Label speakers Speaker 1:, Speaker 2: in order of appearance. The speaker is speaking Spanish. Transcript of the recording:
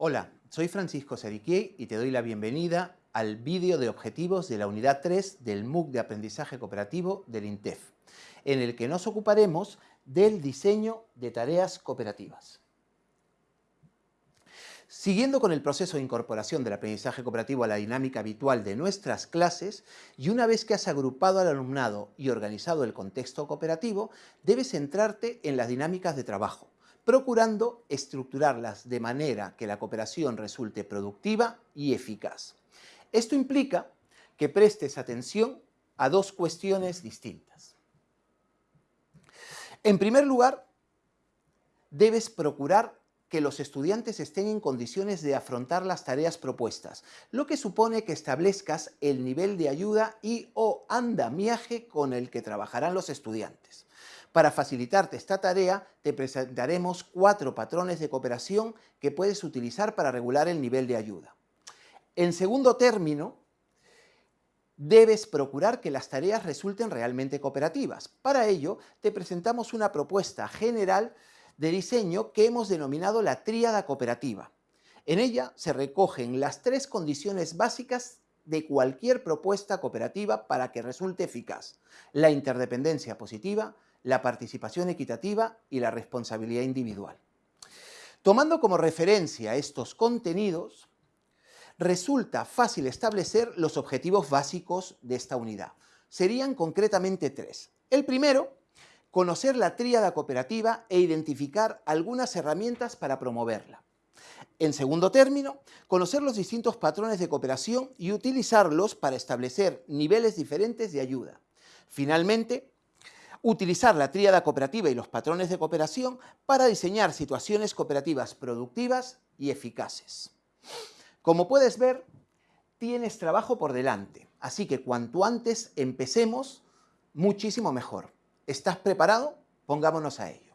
Speaker 1: Hola, soy Francisco Seriquier y te doy la bienvenida al vídeo de objetivos de la unidad 3 del MOOC de Aprendizaje Cooperativo del INTEF, en el que nos ocuparemos del diseño de tareas cooperativas. Siguiendo con el proceso de incorporación del aprendizaje cooperativo a la dinámica habitual de nuestras clases, y una vez que has agrupado al alumnado y organizado el contexto cooperativo, debes centrarte en las dinámicas de trabajo, procurando estructurarlas de manera que la cooperación resulte productiva y eficaz. Esto implica que prestes atención a dos cuestiones distintas. En primer lugar, debes procurar que los estudiantes estén en condiciones de afrontar las tareas propuestas, lo que supone que establezcas el nivel de ayuda y o andamiaje con el que trabajarán los estudiantes. Para facilitarte esta tarea, te presentaremos cuatro patrones de cooperación que puedes utilizar para regular el nivel de ayuda. En segundo término, debes procurar que las tareas resulten realmente cooperativas. Para ello, te presentamos una propuesta general de diseño que hemos denominado la tríada cooperativa. En ella se recogen las tres condiciones básicas de cualquier propuesta cooperativa para que resulte eficaz. La interdependencia positiva, la participación equitativa y la responsabilidad individual. Tomando como referencia estos contenidos, resulta fácil establecer los objetivos básicos de esta unidad. Serían concretamente tres. El primero conocer la tríada cooperativa e identificar algunas herramientas para promoverla. En segundo término, conocer los distintos patrones de cooperación y utilizarlos para establecer niveles diferentes de ayuda. Finalmente, utilizar la tríada cooperativa y los patrones de cooperación para diseñar situaciones cooperativas productivas y eficaces. Como puedes ver, tienes trabajo por delante, así que cuanto antes empecemos, muchísimo mejor. ¿Estás preparado? Pongámonos a ello.